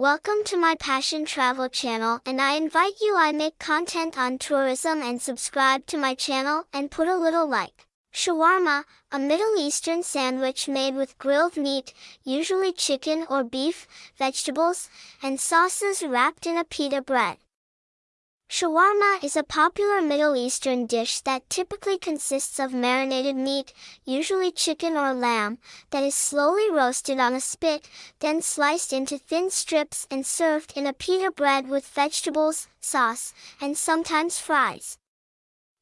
Welcome to my Passion Travel channel and I invite you I make content on tourism and subscribe to my channel and put a little like. Shawarma, a Middle Eastern sandwich made with grilled meat, usually chicken or beef, vegetables, and sauces wrapped in a pita bread. Shawarma is a popular Middle Eastern dish that typically consists of marinated meat, usually chicken or lamb, that is slowly roasted on a spit, then sliced into thin strips and served in a pita bread with vegetables, sauce, and sometimes fries.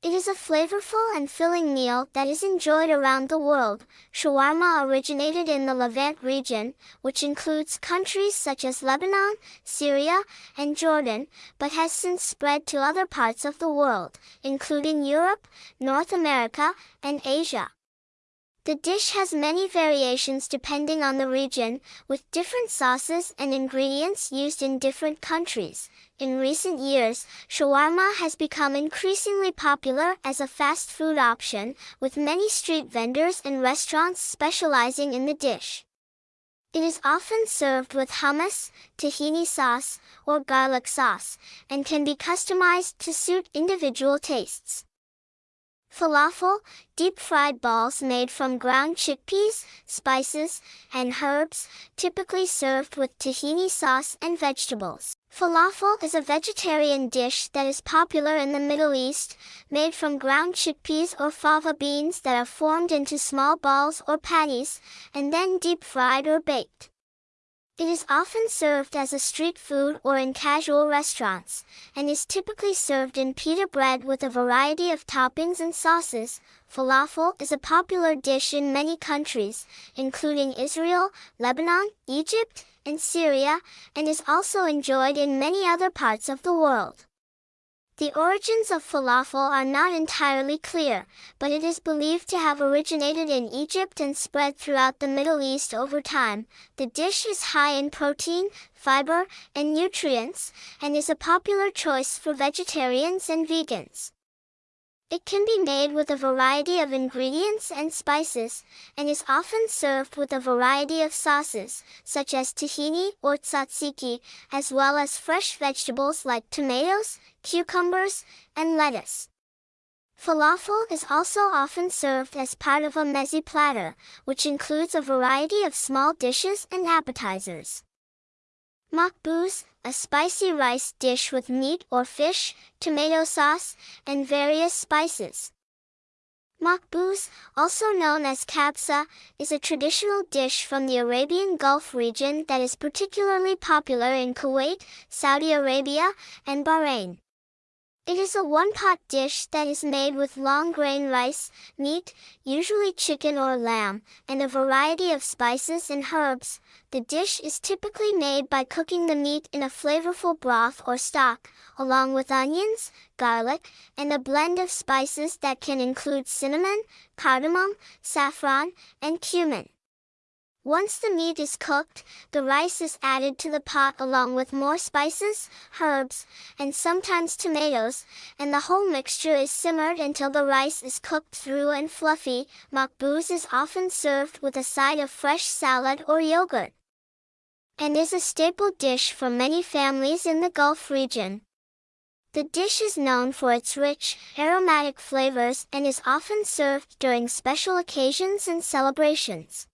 It is a flavorful and filling meal that is enjoyed around the world. Shawarma originated in the Levant region, which includes countries such as Lebanon, Syria, and Jordan, but has since spread to other parts of the world, including Europe, North America, and Asia. The dish has many variations depending on the region, with different sauces and ingredients used in different countries. In recent years, shawarma has become increasingly popular as a fast food option, with many street vendors and restaurants specializing in the dish. It is often served with hummus, tahini sauce, or garlic sauce, and can be customized to suit individual tastes. Falafel, deep-fried balls made from ground chickpeas, spices, and herbs, typically served with tahini sauce and vegetables. Falafel is a vegetarian dish that is popular in the Middle East, made from ground chickpeas or fava beans that are formed into small balls or patties, and then deep-fried or baked. It is often served as a street food or in casual restaurants, and is typically served in pita bread with a variety of toppings and sauces. Falafel is a popular dish in many countries, including Israel, Lebanon, Egypt, and Syria, and is also enjoyed in many other parts of the world. The origins of falafel are not entirely clear, but it is believed to have originated in Egypt and spread throughout the Middle East over time. The dish is high in protein, fiber, and nutrients, and is a popular choice for vegetarians and vegans. It can be made with a variety of ingredients and spices, and is often served with a variety of sauces, such as tahini or tzatziki, as well as fresh vegetables like tomatoes, cucumbers, and lettuce. Falafel is also often served as part of a meze platter, which includes a variety of small dishes and appetizers. Makbuz, a spicy rice dish with meat or fish, tomato sauce, and various spices. Makbuz, also known as kabsa, is a traditional dish from the Arabian Gulf region that is particularly popular in Kuwait, Saudi Arabia, and Bahrain. It is a one-pot dish that is made with long-grain rice, meat, usually chicken or lamb, and a variety of spices and herbs. The dish is typically made by cooking the meat in a flavorful broth or stock, along with onions, garlic, and a blend of spices that can include cinnamon, cardamom, saffron, and cumin. Once the meat is cooked, the rice is added to the pot along with more spices, herbs, and sometimes tomatoes, and the whole mixture is simmered until the rice is cooked through and fluffy. Makbuz is often served with a side of fresh salad or yogurt and is a staple dish for many families in the Gulf region. The dish is known for its rich, aromatic flavors and is often served during special occasions and celebrations.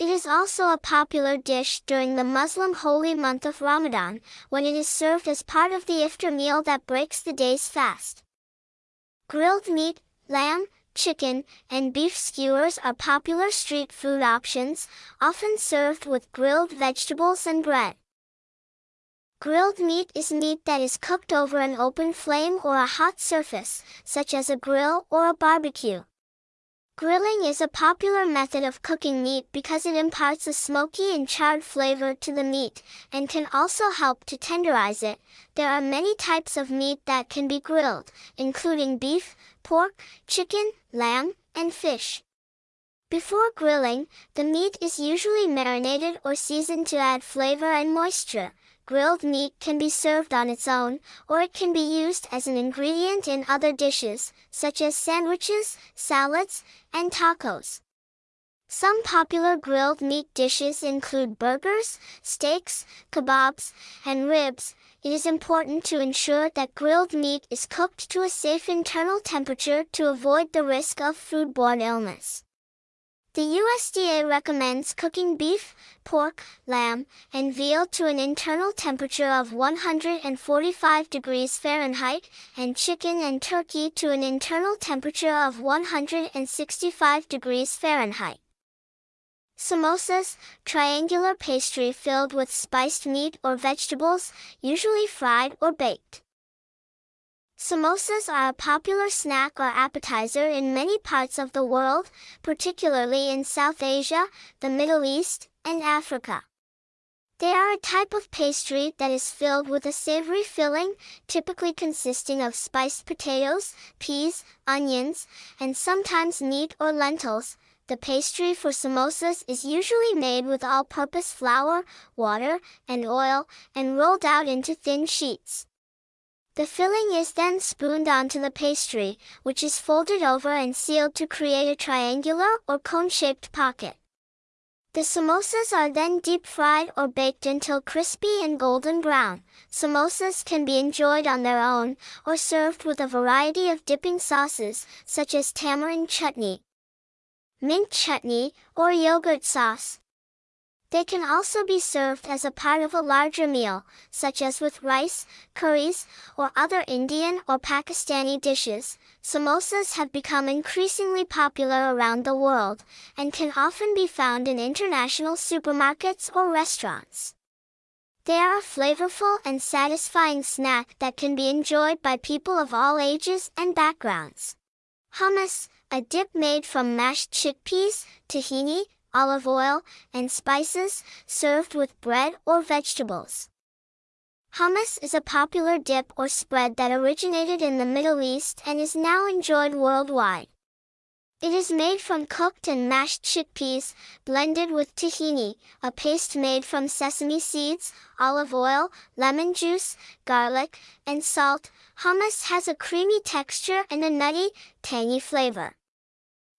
It is also a popular dish during the Muslim holy month of Ramadan, when it is served as part of the iftar meal that breaks the day's fast. Grilled meat, lamb, chicken, and beef skewers are popular street food options, often served with grilled vegetables and bread. Grilled meat is meat that is cooked over an open flame or a hot surface, such as a grill or a barbecue. Grilling is a popular method of cooking meat because it imparts a smoky and charred flavor to the meat, and can also help to tenderize it. There are many types of meat that can be grilled, including beef, pork, chicken, lamb, and fish. Before grilling, the meat is usually marinated or seasoned to add flavor and moisture grilled meat can be served on its own, or it can be used as an ingredient in other dishes, such as sandwiches, salads, and tacos. Some popular grilled meat dishes include burgers, steaks, kebabs, and ribs. It is important to ensure that grilled meat is cooked to a safe internal temperature to avoid the risk of foodborne illness. The USDA recommends cooking beef, pork, lamb, and veal to an internal temperature of 145 degrees Fahrenheit, and chicken and turkey to an internal temperature of 165 degrees Fahrenheit. Samosas, triangular pastry filled with spiced meat or vegetables, usually fried or baked. Samosas are a popular snack or appetizer in many parts of the world, particularly in South Asia, the Middle East, and Africa. They are a type of pastry that is filled with a savory filling, typically consisting of spiced potatoes, peas, onions, and sometimes meat or lentils, the pastry for samosas is usually made with all-purpose flour, water, and oil, and rolled out into thin sheets. The filling is then spooned onto the pastry, which is folded over and sealed to create a triangular or cone-shaped pocket. The samosas are then deep fried or baked until crispy and golden brown. Samosas can be enjoyed on their own, or served with a variety of dipping sauces, such as tamarind chutney, mint chutney, or yogurt sauce. They can also be served as a part of a larger meal, such as with rice, curries, or other Indian or Pakistani dishes. Samosas have become increasingly popular around the world, and can often be found in international supermarkets or restaurants. They are a flavorful and satisfying snack that can be enjoyed by people of all ages and backgrounds. Hummus, a dip made from mashed chickpeas, tahini, olive oil, and spices, served with bread or vegetables. Hummus is a popular dip or spread that originated in the Middle East and is now enjoyed worldwide. It is made from cooked and mashed chickpeas, blended with tahini, a paste made from sesame seeds, olive oil, lemon juice, garlic, and salt. Hummus has a creamy texture and a nutty, tangy flavor.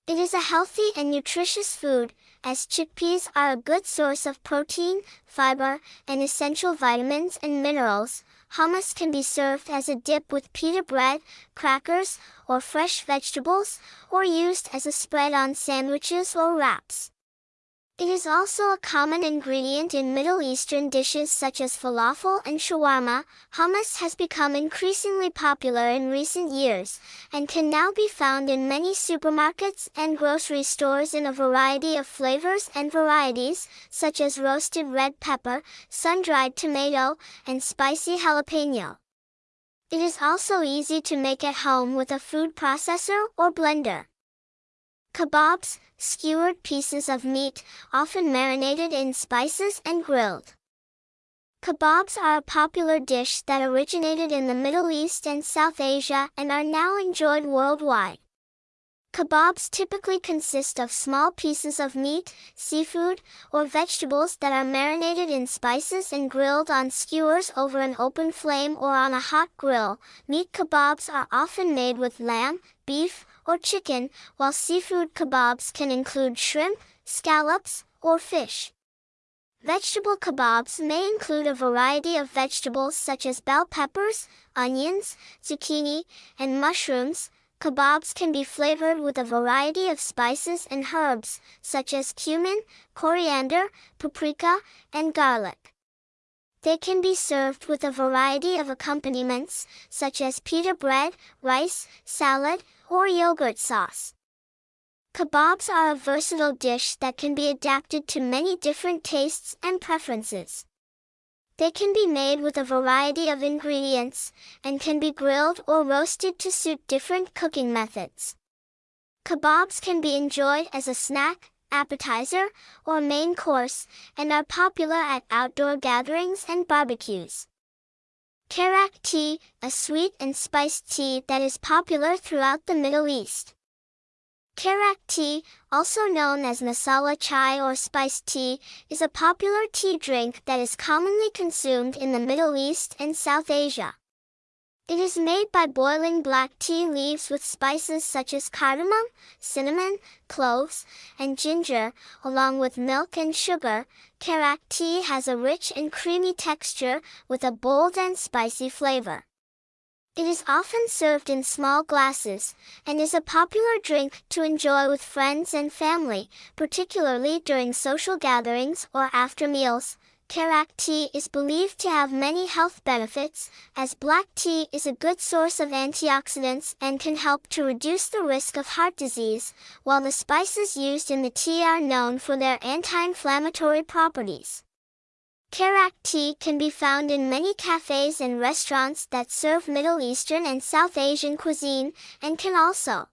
It is a healthy and nutritious food, as chickpeas are a good source of protein, fiber, and essential vitamins and minerals. Hummus can be served as a dip with pita bread, crackers, or fresh vegetables, or used as a spread on sandwiches or wraps. It is also a common ingredient in Middle Eastern dishes such as falafel and shawarma. Hummus has become increasingly popular in recent years, and can now be found in many supermarkets and grocery stores in a variety of flavors and varieties, such as roasted red pepper, sun-dried tomato, and spicy jalapeno. It is also easy to make at home with a food processor or blender. Kebabs, skewered pieces of meat, often marinated in spices and grilled. Kebabs are a popular dish that originated in the Middle East and South Asia and are now enjoyed worldwide. Kebabs typically consist of small pieces of meat, seafood, or vegetables that are marinated in spices and grilled on skewers over an open flame or on a hot grill. Meat kebabs are often made with lamb, beef, or chicken, while seafood kebabs can include shrimp, scallops, or fish. Vegetable kebabs may include a variety of vegetables such as bell peppers, onions, zucchini, and mushrooms. Kebabs can be flavored with a variety of spices and herbs, such as cumin, coriander, paprika, and garlic. They can be served with a variety of accompaniments, such as pita bread, rice, salad, or yogurt sauce. Kebabs are a versatile dish that can be adapted to many different tastes and preferences. They can be made with a variety of ingredients, and can be grilled or roasted to suit different cooking methods. Kebabs can be enjoyed as a snack, appetizer, or main course, and are popular at outdoor gatherings and barbecues. Karak tea, a sweet and spiced tea that is popular throughout the Middle East. Karak tea, also known as masala chai or spiced tea, is a popular tea drink that is commonly consumed in the Middle East and South Asia. It is made by boiling black tea leaves with spices such as cardamom, cinnamon, cloves, and ginger, along with milk and sugar. Karak tea has a rich and creamy texture with a bold and spicy flavor. It is often served in small glasses, and is a popular drink to enjoy with friends and family, particularly during social gatherings or after meals. Karak tea is believed to have many health benefits, as black tea is a good source of antioxidants and can help to reduce the risk of heart disease, while the spices used in the tea are known for their anti-inflammatory properties. Karak tea can be found in many cafes and restaurants that serve Middle Eastern and South Asian cuisine, and can also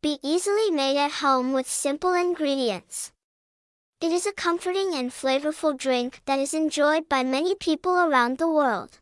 be easily made at home with simple ingredients. It is a comforting and flavorful drink that is enjoyed by many people around the world.